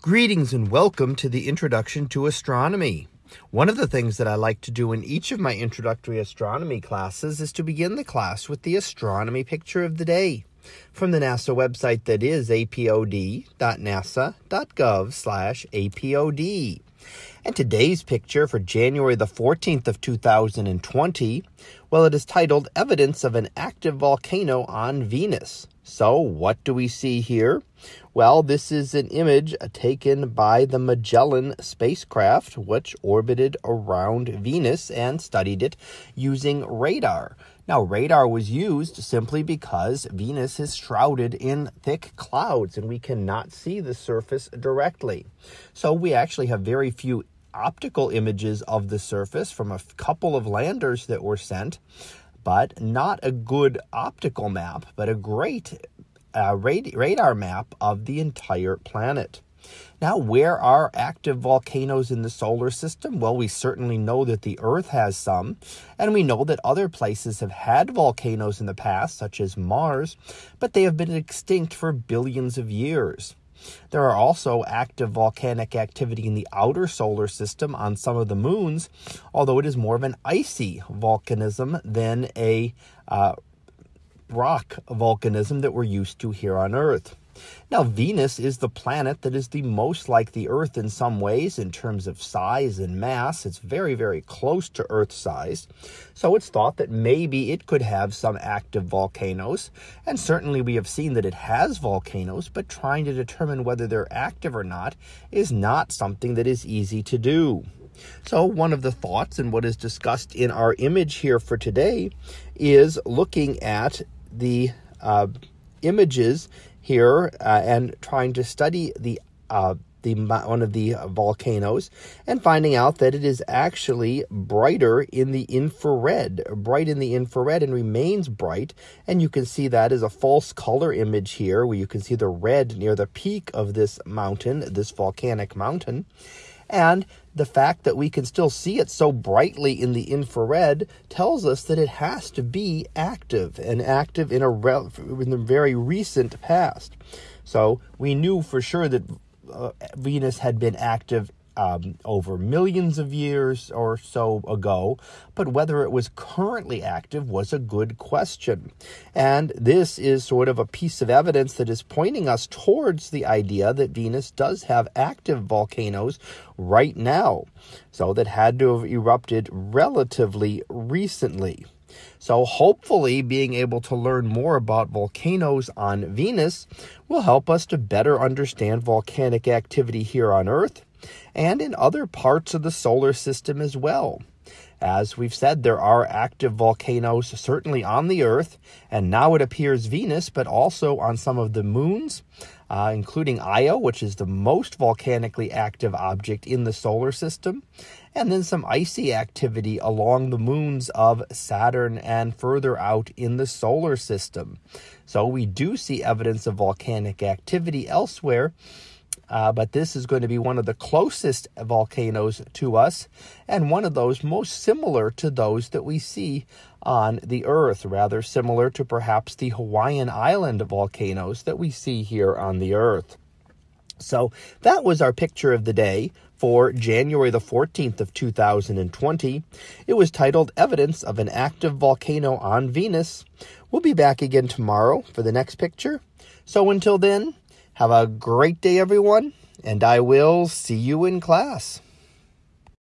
Greetings and welcome to the Introduction to Astronomy. One of the things that I like to do in each of my introductory astronomy classes is to begin the class with the astronomy picture of the day from the NASA website that is apod.nasa.gov/apod. And today's picture for January the 14th of 2020, well, it is titled Evidence of an Active Volcano on Venus. So, what do we see here? Well, this is an image taken by the Magellan spacecraft, which orbited around Venus and studied it using radar. Now, radar was used simply because Venus is shrouded in thick clouds and we cannot see the surface directly. So, we actually have very few optical images of the surface from a couple of landers that were sent, but not a good optical map, but a great uh, radar map of the entire planet. Now, where are active volcanoes in the solar system? Well, we certainly know that the Earth has some, and we know that other places have had volcanoes in the past, such as Mars, but they have been extinct for billions of years. There are also active volcanic activity in the outer solar system on some of the moons, although it is more of an icy volcanism than a uh, rock volcanism that we're used to here on Earth. Now, Venus is the planet that is the most like the Earth in some ways in terms of size and mass. It's very, very close to Earth size. So it's thought that maybe it could have some active volcanoes. And certainly we have seen that it has volcanoes, but trying to determine whether they're active or not is not something that is easy to do. So, one of the thoughts and what is discussed in our image here for today is looking at the uh, images here uh, and trying to study the uh, the one of the volcanoes and finding out that it is actually brighter in the infrared, bright in the infrared and remains bright. And you can see that as a false color image here where you can see the red near the peak of this mountain, this volcanic mountain. And the fact that we can still see it so brightly in the infrared tells us that it has to be active and active in a in the very recent past. So we knew for sure that uh, Venus had been active um, over millions of years or so ago, but whether it was currently active was a good question. And this is sort of a piece of evidence that is pointing us towards the idea that Venus does have active volcanoes right now, so that had to have erupted relatively recently. So, hopefully, being able to learn more about volcanoes on Venus will help us to better understand volcanic activity here on Earth and in other parts of the solar system as well. As we've said, there are active volcanoes certainly on the Earth, and now it appears Venus, but also on some of the moons, uh, including Io, which is the most volcanically active object in the solar system, and then some icy activity along the moons of Saturn and further out in the solar system. So we do see evidence of volcanic activity elsewhere. Uh, but this is going to be one of the closest volcanoes to us and one of those most similar to those that we see on the Earth, rather similar to perhaps the Hawaiian Island volcanoes that we see here on the Earth. So that was our picture of the day for January the 14th of 2020. It was titled Evidence of an Active Volcano on Venus. We'll be back again tomorrow for the next picture. So until then, have a great day, everyone, and I will see you in class.